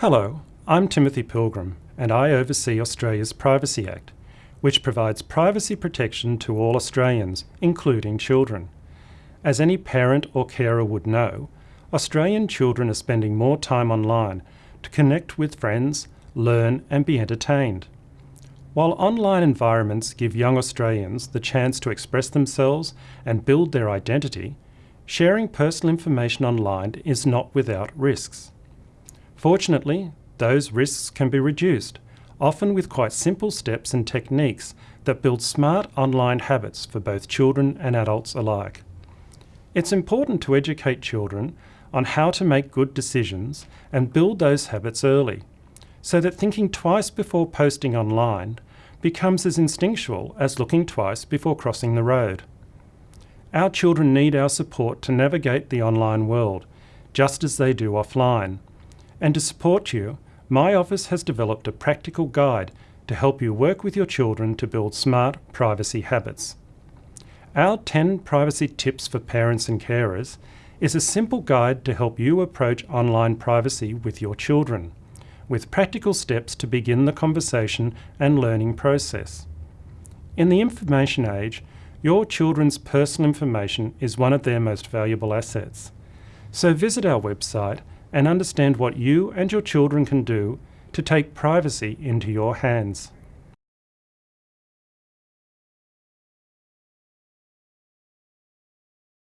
Hello, I'm Timothy Pilgrim and I oversee Australia's Privacy Act, which provides privacy protection to all Australians, including children. As any parent or carer would know, Australian children are spending more time online to connect with friends, learn and be entertained. While online environments give young Australians the chance to express themselves and build their identity, sharing personal information online is not without risks. Fortunately, those risks can be reduced, often with quite simple steps and techniques that build smart online habits for both children and adults alike. It's important to educate children on how to make good decisions and build those habits early, so that thinking twice before posting online becomes as instinctual as looking twice before crossing the road. Our children need our support to navigate the online world, just as they do offline, and to support you, my office has developed a practical guide to help you work with your children to build smart privacy habits. Our 10 privacy tips for parents and carers is a simple guide to help you approach online privacy with your children, with practical steps to begin the conversation and learning process. In the information age, your children's personal information is one of their most valuable assets. So visit our website and understand what you and your children can do to take privacy into your hands.